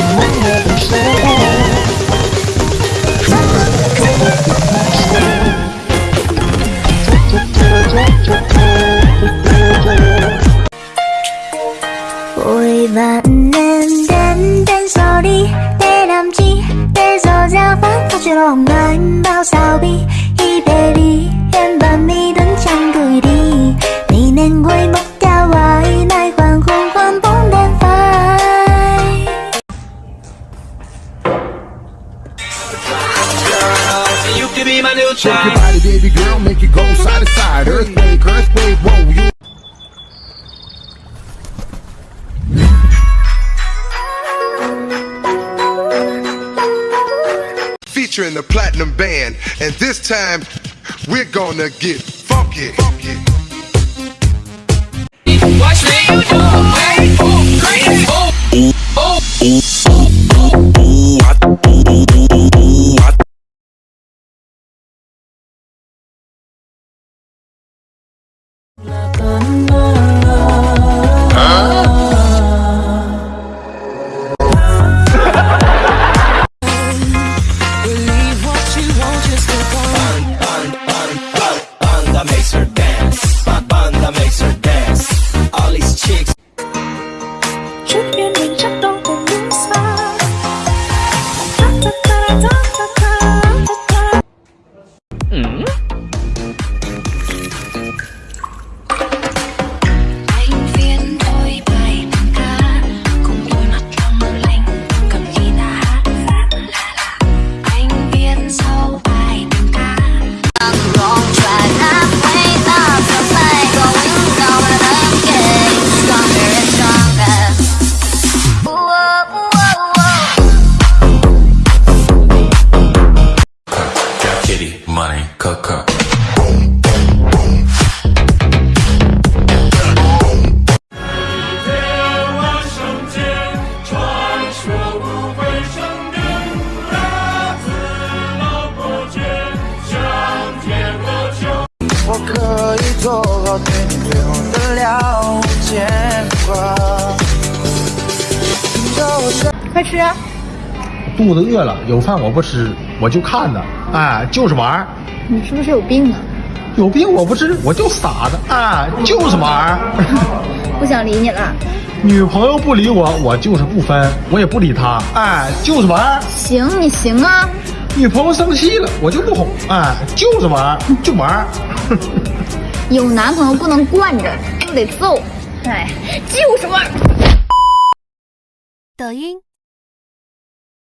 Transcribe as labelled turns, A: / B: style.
A: 什么也不说。
B: You can be my new
C: Shake your
B: child.
C: body, baby girl, make it go side to side. Earthquake, earthquake, whoa, you.
D: featuring the platinum band, and this time we're gonna get funky. funky.
E: Kitty, money, coco.
F: 肚子饿了，有饭我不吃，我就看呢，哎，就是玩儿。
G: 你是不是有病啊？
F: 有病我不治，我就傻子，哎，就是玩儿。
G: 不想理你了。
F: 女朋友不理我，我就是不分，我也不理她，哎，就是玩儿。
G: 行，你行啊。
F: 女朋友生气了，我就不哄，哎，就是玩儿，就玩儿。
G: 有男朋友不能惯着，就得揍。哎，就是玩儿。
H: 抖音。